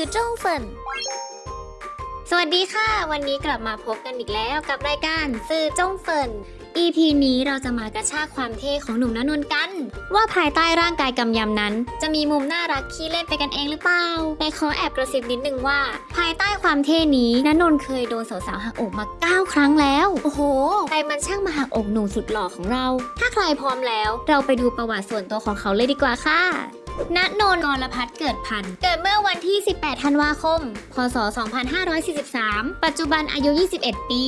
สื่อจ้งเฟินสวัสดีค่ะ วันนี้กลับมาพบกันอีกแล้วกับรายการสื่อจงเฟิน EP นี้เราจะมากระชากความเท่ของหนุ่มณนนท์กัน ว่าภายใต้ร่างกายกำยำนั้น จะมีมุมน่ารักขี้เล่นไปกันเองหรือเปล่าแต่ขอแอบกระซิบนิดนึงว่า ภายใต้ความเท่นี้ณนนท์เคยโดนสาวๆหักอกมา 9 ครั้งแล้ว โอ้โหใครมันช่างมาหักอกหนุ่มสุดหล่อของเรา ถ้าใครพร้อมแล้ว เราไปดูประวัติส่วนตัวของเขาเลยดีกว่าค่ะ ณนนท์กรพัฒน์เกิดพันธ์เกิดเมื่อวันที่ 18 ธันวาคม พศ 2543 ปัจจุบันอายุ 21 ปี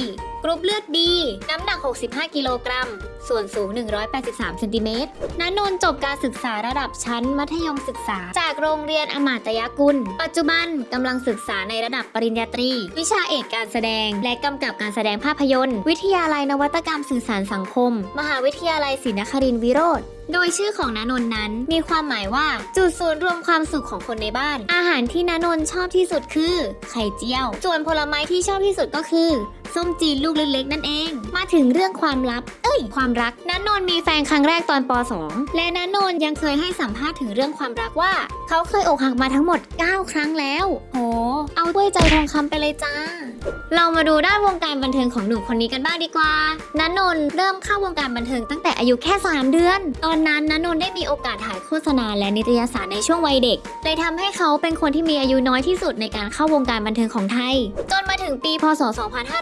กรุ๊ปเลือดดี น้ำหนัก 65 กิโลกรัม ส่วนสูง 183 เซนติเมตรณนนท์จบการศึกษาระดับชั้นมัธยมศึกษา จากโรงเรียนอมาตยกุล ปัจจุบันกำลังศึกษาในระดับปริญญาตรี วิชาเอกการแสดง และกำกับการแสดงภาพยนตร์ วิทยาลัยนวัตกรรมสื่อสารสังคม มหาวิทยาลัยศรีนครินทร์วิโรธโดยชื่อของนานนนั้น มีความหมายว่าจุดศูนย์รวมความสุขของคนในบ้าน อาหารที่นานนชอบที่สุดคือ ไข่เจียว ส่วนผลไม้ที่ชอบที่สุดก็คือส้มจีนลูกเล็กๆนั่นเอง มาถึงเรื่องความลับ เอ้ย ความรักนันนนมีแฟนครั้งแรกตอนป .2 และนันนนยังเคยให้สัมภาษณ์ถึงเรื่องความรักว่า เขาเคยอกหักมาทั้งหมด 9 ครั้งแล้ว โหเอาด้ วยใจทองคำไปเลยจ้า เรามาดูด้านวงการบันเทิงของหนุ่มคนนี้กันบ้างดีกว่านันนนท์เริ่มเข้าวงการบันเทิงตั้งแต่อายุแค่ 3 เดือน ตอนนั้นนันนนท์ได้มีโอกาสถ่ายโฆษณาและนิตยสารในช่วงวัยเด็กเลยทำให้เขาเป็นคนที่มีอายุน้อยที่สุดในการเข้าวงการบันเทิงของไทย จนมาถึงปีพศ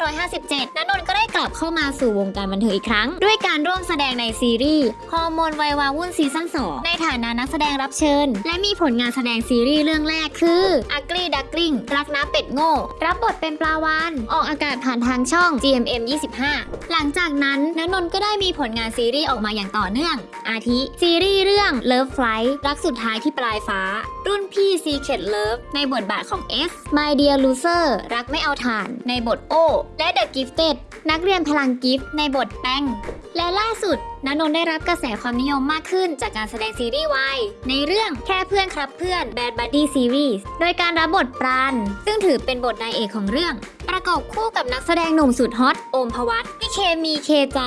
2557นันนนท์ก็ได้กลับเข้ามาสู่วงการบันเทิงอีกครั้ง ด้วยการร่วมแสดงในซีรีส์ฮอร์โมนวัยว้าวุ่นซีซั่น2ในฐานะนักแสดงรับเชิญ และมีผลงานแสดงซีรีส์เรื่องแรกคือ Ugly Duckling รักน้ำเป็ดโง่ รับบทเป็นปลาวานออกอากาศผ่านทางช่อง GMM 25 หลังจากนั้นนันนน์ก็ได้มีผลงานซีรีส์ออกมาอย่างต่อเนื่อง อาทิ ซีรีส์เรื่อง Love Flight รักสุดท้ายที่ปลายฟ้า รุ่นพี่ Secret Love ในบทบาทของ S My Dear Loser รักไม่เอาถ่าน ในบทโอและ The Gifted นักเรียนพลังกิฟต์ในบทแป้งและล่าสุดณนนท์ได้รับกระแสความนิยมมากขึ้นจากการแสดงซีรีส์วายในเรื่องแค่เพื่อนครับเพื่อน Bad Buddy Series โดยการรับบทปราณซึ่งถือเป็นบทนายเอกของเรื่อง ประกอบคู่กับนักแสดงหนุ่มสุดฮอตโอมภวัตที่เคมีเคใจ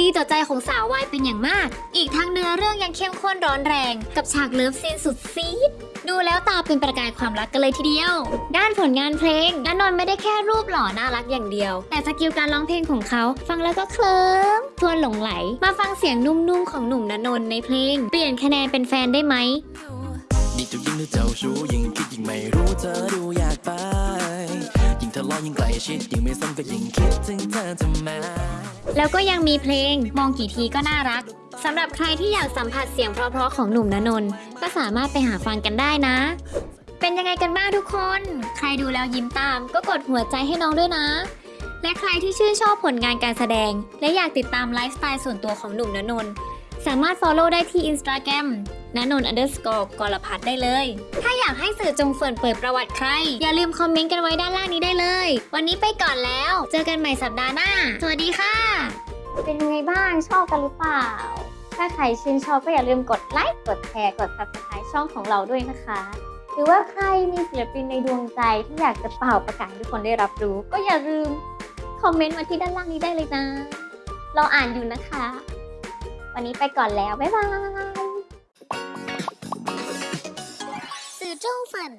ดีต่อใจของสาววายเป็นอย่างมาก อีกทั้งเนื้อเรื่องยังเข้มข้นร้อนแรง กับฉาก love scene สุดซี้ด ดูแล้วตาเป็นประกายความรักกันเลยทีเดียว ด้านผลงานเพลงนันนนท์ไม่ได้แค่รูปหล่อน่ารักอย่างเดียว แต่ skill การร้องเพลงของเขา ฟังแล้วก็เคลิ้มทวนหลงไหล มาฟังเสียงนุ่มๆของหนุ่มนันนนท์ในเพลง เปลี่ยนคะแนนเป็นแฟนได้ไหมนี่เจ้ายิ่งเจ้าชู้ยิ่งคิดยิ่งไม่รู้เธอดูอยากไป ยิ่งยิ่งใกลชิดยิ่งไม่ซ้ำก็ยิ่งคิดถึงเธอทำไมแล้วก็ยังมีเพลงมองกี่ทีก็น่ารักสำหรับใครที่อยากสัมผัสเสียงเพราะๆของหนุ่มณนนท์ก็สามารถไปหาฟังกันได้นะ เป็นยังไงกันบ้างทุกคน ใครดูแล้วยิ้มตาม ก็กดหัวใจให้น้องด้วยนะ และใครที่ชื่นชอบผลงานการแสดง และอยากติดตามไลฟ์สไตล์ส่วนตัวของหนุ่มณนนท์สามารถ follow ได้ที่ Instagram ณนนท์ underscore กรพัฒได้เลย ถ้าอยากให้สื่อจงเฟิร์นเปิดประวัติใคร อย่าลืมคอมเมนต์กันไว้ด้านล่างนี้ได้เลย วันนี้ไปก่อนแล้ว เจอกันใหม่สัปดาห์หน้า สวัสดีค่ะ เป็นยังไงบ้างชอบกันหรือเปล่า ถ้าใครชื่นชอบก็อย่าลืมกดไลค์กดแชร์กด subscribe ช่องของเราด้วยนะคะ หรือว่าใครมีศิลปินในดวงใจที่อยากจะเป่าประกาศให้ทุกคนได้รับรู้ ก็อย่าลืมคอมเมนต์มาที่ด้านล่างนี้ได้เลยนะ เราอ่านอยู่นะคะ วันนี้ไปก่อนแล้ว บ๊ายบาย สื่อจงเฟิน